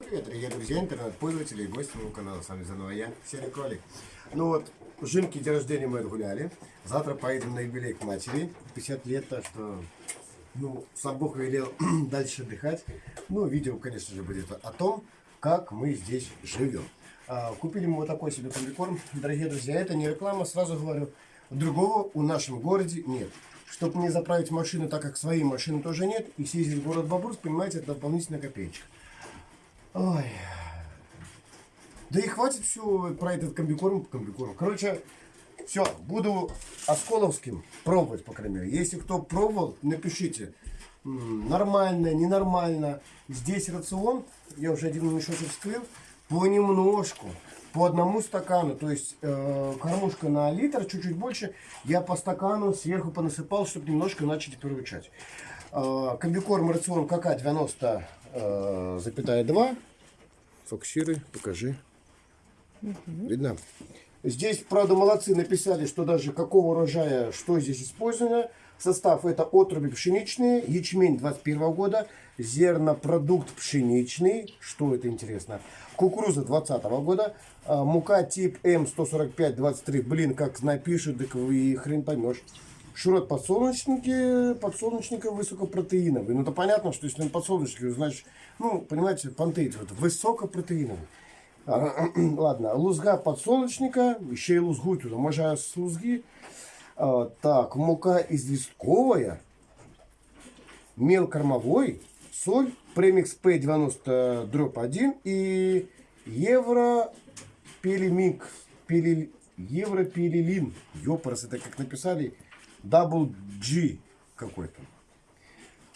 Привет, дорогие друзья, интернет-пользователи и гости моего канала. С вами заново я, Серый Кролик. Ну вот, Жинки день рождения мы отгуляли. Завтра поедем на юбилей к матери. 50 лет, так что, ну, сам Бог велел дальше отдыхать. Ну, видео, конечно же, будет о том, как мы здесь живем. А, купили мы вот такой себе комбикорм. Дорогие друзья, это не реклама, сразу говорю. Другого у нашем городе нет. Чтобы не заправить машину, так как своей машины тоже нет, и съездить в город Бобруйск, понимаете, это дополнительная копеечка. Ой. Да и хватит все про этот комбикорм, комбикорм. Короче, все, буду Осколовским пробовать, по крайней мере. Если кто пробовал, напишите. Нормально, ненормально. Здесь рацион, я уже один мешочек вскрыл, понемножку, по одному стакану. То есть э, кормушка на литр, чуть-чуть больше. Я по стакану сверху понасыпал, чтобы немножко начать приручать. Э, комбикорм рацион КК 90 э, запятая 2. Фокусируй, покажи. Угу. Видно? Здесь, правда, молодцы написали, что даже какого урожая, что здесь использовано. Состав это отруби пшеничные, ячмень 21 года, зернопродукт пшеничный, что это интересно, кукуруза 20 года, а, мука тип М145-23, блин, как напишут, так вы хрен поймешь. Шурот подсолнечники, подсолнечника высокопротеиновый. Ну, это понятно, что если он подсолнечник, значит, ну, понимаете, пантеид, вот, высокопротеиновый. А, ладно, лузга подсолнечника, еще и лузгу туда, можно с лузги. А, так, мука известковая, мел кормовой, соль, премикс P90 дробь 1 и евро пелемик, пеле, евро пелелин. Ёпарас, это как написали, Double G какой-то.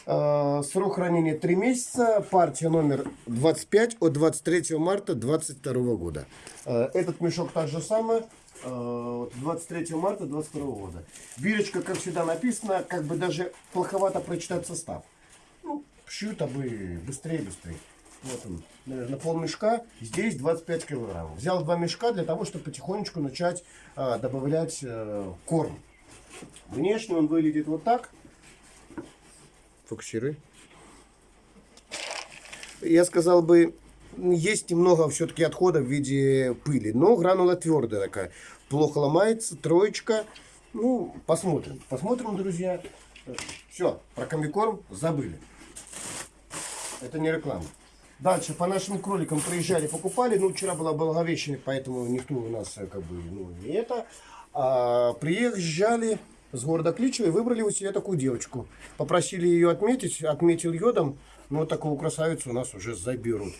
Э, срок хранения 3 месяца. Партия номер 25 от 23 марта 2022 года. Э, этот мешок так же самое. 23 э, марта 22 года. Бирочка, как всегда, написано, как бы даже плоховато прочитать состав. Ну, шьют, а бы быстрее, быстрее. Вот он, наверное, пол мешка. Здесь 25 килограмм. Взял два мешка для того, чтобы потихонечку начать а, добавлять а, корм. Внешне он выглядит вот так. Фокусируй. Я сказал бы, есть немного все-таки отхода в виде пыли, но гранула твердая такая. Плохо ломается, троечка. Ну, посмотрим. Посмотрим, друзья. Все, про комбикорм забыли. Это не реклама. Дальше по нашим кроликам приезжали, покупали. Ну, вчера была Благовещение, поэтому никто у нас как бы ну, не это. А, приезжали с города Кличева и выбрали у себя такую девочку. Попросили ее отметить, отметил йодом, но вот такую красавицу у нас уже заберут.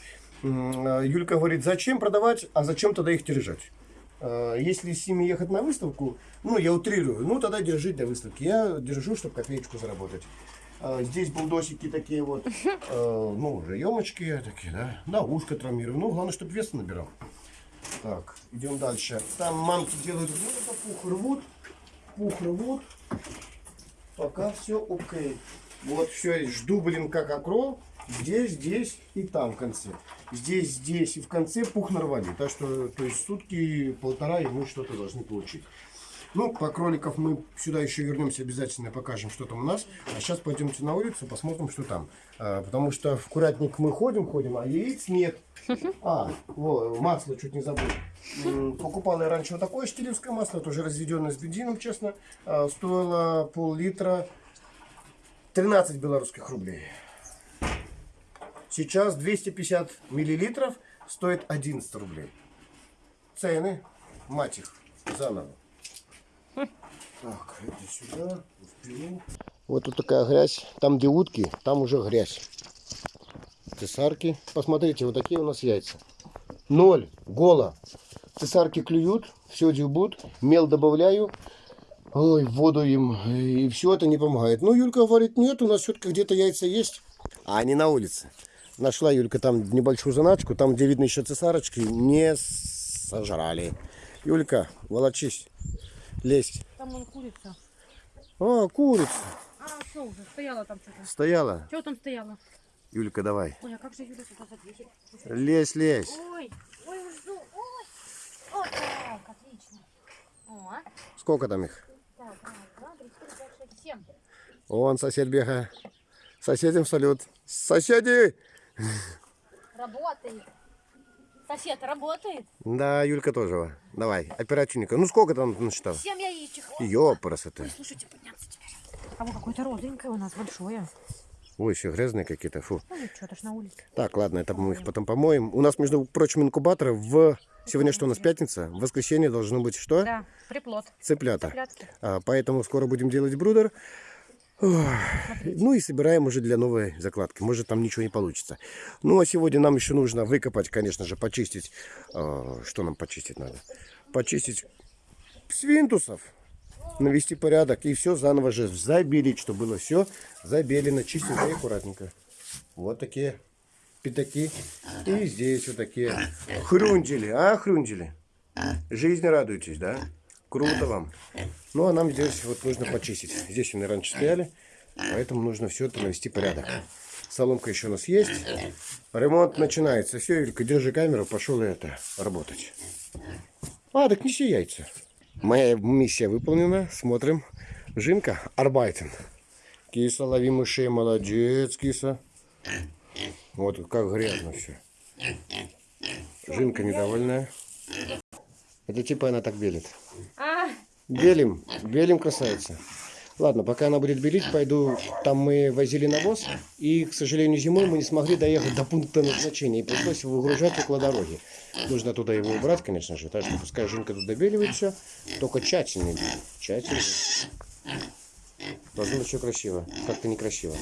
А, Юлька говорит, зачем продавать, а зачем тогда их держать? А, если с ними ехать на выставку, ну, я утрирую, ну, тогда держи для выставки. Я держу, чтобы копеечку заработать. А, здесь булдосики такие вот, ну, уже емочки такие, да, на ушко травмирую. Ну, главное, чтобы вес набирал. Так, идем дальше. Там мамки делают пух рвут пух рвут. Пока все окей. Вот все, жду, блин, как окрол. Здесь, здесь и там в конце. Здесь, здесь и в конце пух нарвали. Так что, то есть сутки, полтора, и мы что-то должны получить. Ну, по кроликов мы сюда еще вернемся обязательно, покажем, что там у нас. А сейчас пойдемте на улицу, посмотрим, что там. А, потому что в курятник мы ходим, ходим, а яиц нет. А, во, масло чуть не забыл. Покупал я раньше вот такое штилевское масло, тоже разведенное с бензином, честно. А, стоило пол-литра 13 белорусских рублей. Сейчас 250 миллилитров стоит 11 рублей. Цены, мать их, заново. Так, это сюда, вперед. Вот тут такая грязь. Там, где утки, там уже грязь. Цесарки. Посмотрите, вот такие у нас яйца. Ноль. Голо. Цесарки клюют, все дюбут. Мел добавляю. Ой, воду им. И все это не помогает. Ну, Юлька говорит, нет, у нас все-таки где-то яйца есть. А они на улице. Нашла Юлька там небольшую заначку. Там, где видно еще цесарочки, не сожрали. Юлька, волочись. Лезь. Там вон курица. А, курица. А, что уже? Стояла там что-то. Стояла? Чего там стояла? Юлька, давай. Ой, а как же Юля сюда задвижет? Лезь, лезь. Ой, ой, жду, ой. Вот так, отлично. О, а? Сколько там их? Так, раз, два, три, четыре, пять, шесть, семь. Вон сосед бегает. Соседям салют. Соседи! Работает. Сосед работает. Да, Юлька тоже. Давай, оперативника. Ну сколько там насчитал? Семь яичек. Ёпрст это. Ой, слушайте, подняться теперь. А вот какое-то розовенькое у нас большое. Ой, еще грязные какие-то. Фу. Ну ничего, это ж на улице. Так, ладно, это мы их потом помоем. У нас, между прочим, инкубаторы в... Сегодня что у нас, пятница? В воскресенье должно быть что? Да, приплод. Цыплята. Цыплятки. А, поэтому скоро будем делать брудер. Ну и собираем уже для новой закладки. Может там ничего не получится. Ну а сегодня нам еще нужно выкопать, конечно же, почистить. а, Что нам почистить надо? Почистить свинтусов. Навести порядок и все заново же забелить, чтобы было все забелено чистенько и аккуратненько. Вот такие пятаки. И здесь вот такие хрюнджели. А, хрюнджели? Жизни радуетесь, да? Круто вам. Ну, а нам здесь вот нужно почистить. Здесь они раньше стояли, поэтому нужно все это навести порядок. Соломка еще у нас есть. Ремонт начинается. Все, Юлька, держи камеру, пошел я это работать. А, так неси яйца. Моя миссия выполнена. Смотрим. Жинка, арбайтен. Киса, лови мышей, молодец, киса. Вот как грязно все. Жинка недовольная. Это типа она так белит. Белим, белим красавица. Ладно, пока она будет белить, пойду. Там мы возили навоз, и, к сожалению, зимой мы не смогли доехать до пункта назначения, и пришлось его выгружать около дороги. Нужно туда его убрать, конечно же, так что пускай Жинка тут добеливает все, только тщательнее, тщательно. Должно быть все красиво, как-то некрасиво.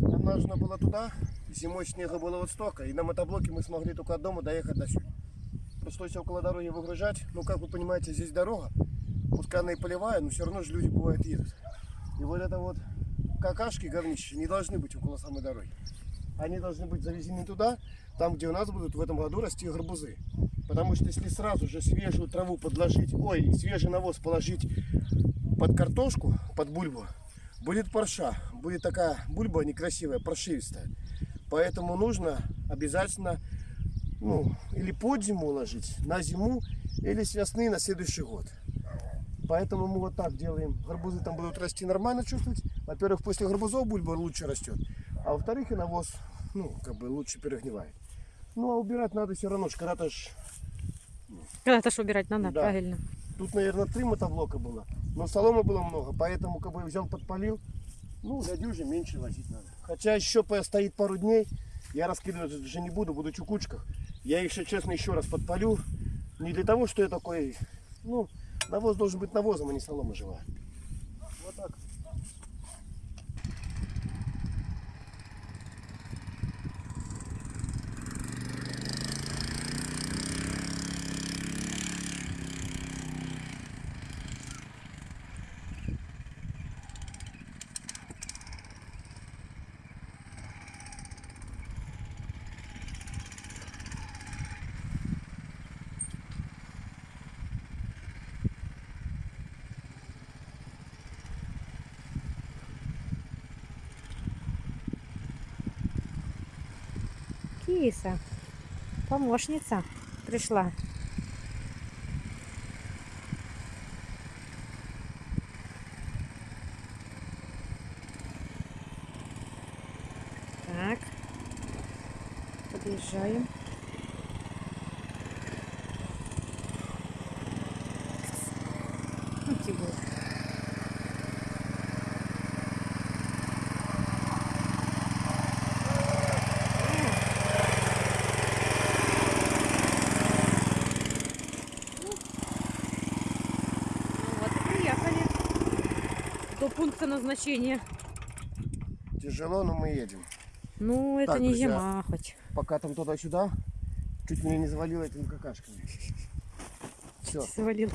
Нам нужно было туда, зимой снега было вот столько, и на мотоблоке мы смогли только от дома доехать до сюда. Пришлось около дороги выгружать. Ну, как вы понимаете, здесь дорога, пускай она и полевая, но все равно же люди бывают едут. И вот это вот какашки, говнище, не должны быть около самой дороги. Они должны быть завезены туда, там, где у нас будут в этом году расти гарбузы. Потому что если сразу же свежую траву подложить, ой, свежий навоз положить под картошку, под бульбу, будет парша. Будет такая бульба некрасивая, паршивистая. Поэтому нужно обязательно ну, или под зиму уложить, на зиму, или с весны на следующий год. Поэтому мы вот так делаем. Гарбузы там будут расти нормально чувствовать. Во-первых, после гарбузов бульба лучше растет. А во-вторых, и навоз, ну, как бы лучше перегнивает. Ну, а убирать надо все равно. Когда-то ж когда-то ж убирать надо, Да. правильно. Тут, наверное, три мотоблока было. Но соломы было много, поэтому как бы взял, подпалил. Ну, для дюжи меньше возить надо. Хотя еще постоит пару дней. Я раскидывать уже не буду, буду чукучках. Я если честно, еще раз подпалю. Не для того, что я такой... Ну, навоз должен быть навозом, а не солома живая. Киса, помощница пришла. Так, подъезжаем. Ну, Тибур. Ну вот и приехали до пункта назначения. Тяжело, но мы едем. Ну, это Так, не друзья. зима хоть. Пока там туда-сюда, чуть меня не завалило этими какашками. Все. Завалил.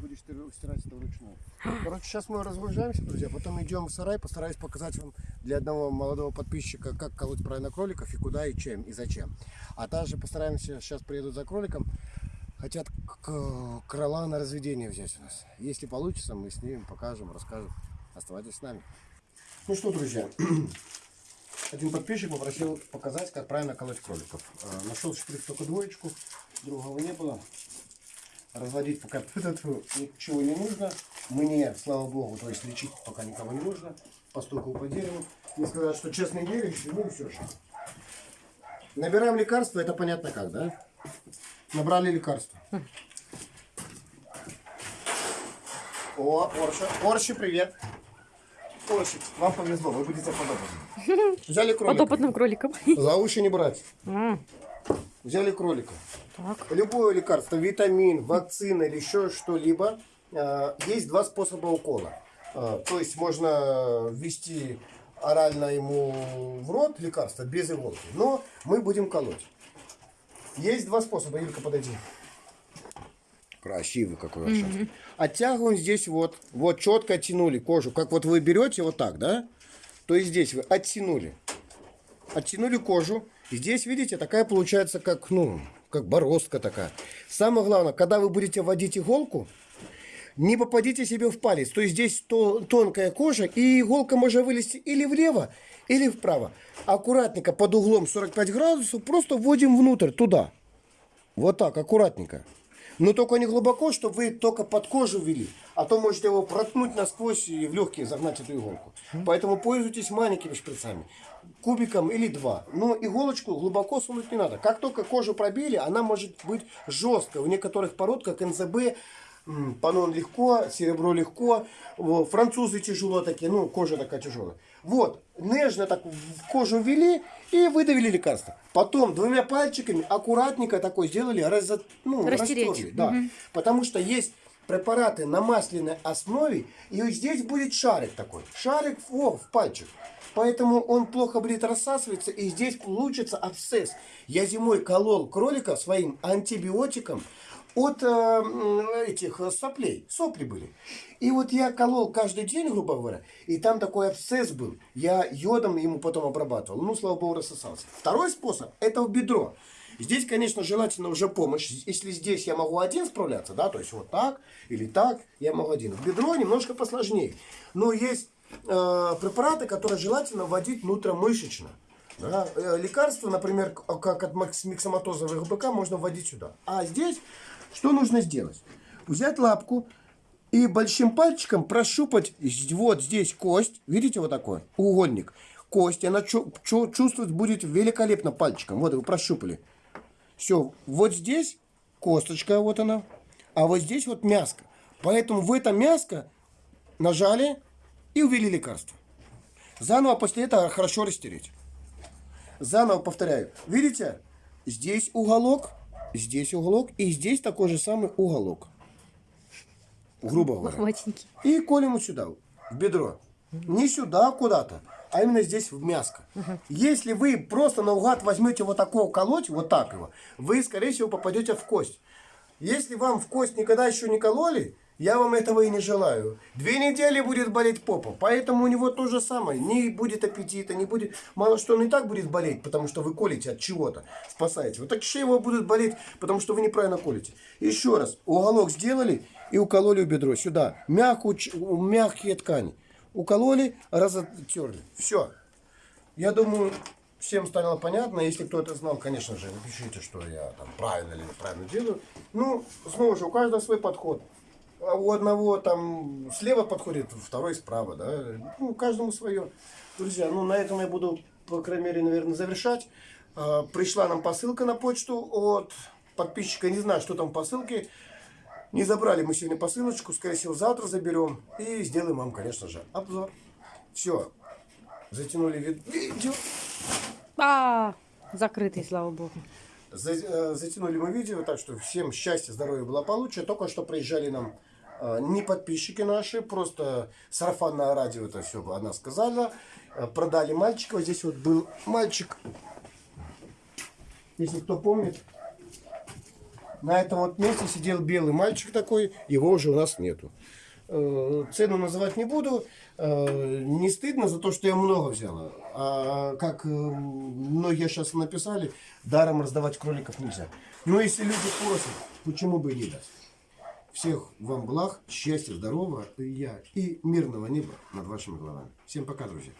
Будешь ты стирать это вручную. Короче, сейчас мы разгружаемся, друзья. Потом идем в сарай. Постараюсь показать вам для одного молодого подписчика, как колоть правильно кроликов и куда и чем и зачем. А также постараемся, сейчас приедут за кроликом. Хотят крыла на разведение взять у нас. Если получится, мы снимем, покажем, расскажем. Оставайтесь с нами. Ну что, друзья, один подписчик попросил показать, как правильно колоть кроликов. Э, Нашел шприц только двоечку, другого не было. Разводить пока ничего не нужно. Мне, слава богу, то есть лечить пока никого не нужно. Постукал по дереву. Мне сказали, что честный верующий, ну все же. Набираем лекарства, это понятно как, да? Набрали лекарства. О, Орша. Орши, привет. Орши, вам повезло, вы будете подопытным. Взяли кролика. Подопытным кроликом. За уши не брать. Взяли кролика. Так. Любое лекарство, витамин, вакцина или еще что-либо, э, есть два способа укола. Э, То есть можно ввести орально ему в рот лекарство без иголки, но мы будем колоть. Есть два способа. Илька, подойди. Красивый какой вообще. Оттягиваем здесь вот. Вот четко оттянули кожу. Как вот вы берете вот так, да? То есть здесь вы оттянули. Оттянули кожу. И здесь, видите, такая получается, как, ну, как бороздка такая. Самое главное, когда вы будете вводить иголку, не попадите себе в палец. То есть здесь то, тонкая кожа, и иголка может вылезти или влево, или вправо. Аккуратненько под углом 45 градусов просто вводим внутрь, туда. Вот так, аккуратненько. Но только не глубоко, чтобы вы только под кожу ввели. А то можете его проткнуть насквозь и в легкие загнать эту иголку. Поэтому пользуйтесь маленькими шприцами. Кубиком или два. Но иголочку глубоко сунуть не надо. Как только кожу пробили, она может быть жесткой. У некоторых пород, как НЗБ, панон легко, серебро легко. Французы тяжело такие, ну, кожа такая тяжелая. Вот, нежно так в кожу ввели и выдавили лекарство. Потом двумя пальчиками аккуратненько такой сделали, разо, ну, Растереть. растерли, да. Потому что есть препараты на масляной основе, и вот здесь будет шарик такой. Шарик о, в пальчик. Поэтому он плохо будет рассасываться, и здесь получится абсцесс. Я зимой колол кролика своим антибиотиком от э, этих э, соплей. Сопли были. И вот я колол каждый день, грубо говоря, и там такой абсцесс был. Я йодом ему потом обрабатывал. Ну, слава богу, рассосался. Второй способ – это в бедро. Здесь, конечно, желательно уже помощь. Если здесь я могу один справляться, да, то есть вот так или так, я могу один. В бедро немножко посложнее. Но есть э, препараты, которые желательно вводить внутримышечно. Да. Э, Лекарства, например, как от макс- миксоматозовых БК, можно вводить сюда. А здесь что нужно сделать? Взять лапку и большим пальчиком прощупать вот здесь кость. Видите, вот такой угольник. Кость, она чу- чувствовать будет великолепно пальчиком. Вот вы прощупали. Все, вот здесь косточка, вот она, а вот здесь вот мяско. Поэтому в это мяско нажали и увели лекарство. Заново после этого хорошо растереть. Заново повторяю. Видите? Здесь уголок, здесь уголок и здесь такой же самый уголок. Грубо говоря. И колем вот сюда, в бедро. Не сюда куда-то, а именно здесь в мяско. Если вы просто наугад возьмете вот такого колоть, вот так его, вы, скорее всего, попадете в кость. Если вам в кость никогда еще не кололи, я вам этого и не желаю. Две недели будет болеть попа, поэтому у него то же самое. Не будет аппетита, не будет... Мало что он и так будет болеть, потому что вы колите от чего-то, спасаете. Вот так еще его будут болеть, потому что вы неправильно колите. Еще раз, уголок сделали и укололи в бедро. Сюда. Мягкую, мягкие ткани. Укололи, разотерли. Все. Я думаю, всем стало понятно. Если кто-то знал, конечно же, напишите, что я там правильно или неправильно делаю. Ну, снова же, у каждого свой подход. А у одного там слева подходит, второй справа, да. Ну, каждому свое. Друзья, ну на этом я буду, по крайней мере, наверное, завершать. А, Пришла нам посылка на почту от подписчика. Не знаю, что там в посылке. Не забрали мы сегодня посылочку. Скорее всего, завтра заберем. И сделаем вам, конечно же, обзор. Все. Затянули вид- видео. А, закрытый, слава богу. За- э, затянули мы видео, так что всем счастья, здоровья, благополучия. Только что приезжали нам не подписчики наши, просто сарафанное радио это все она сказала. Э, Продали мальчика. Вот здесь вот был мальчик. Если кто помнит, на этом вот месте сидел белый мальчик такой, его уже у нас нету. Э, Цену называть не буду. Э, Не стыдно за то, что я много взяла. А как э, многие сейчас написали, даром раздавать кроликов нельзя. Но если люди просят, почему бы и не дать? Всех вам благ, счастья, здоровья и я и мирного неба над вашими головами. Всем пока, друзья.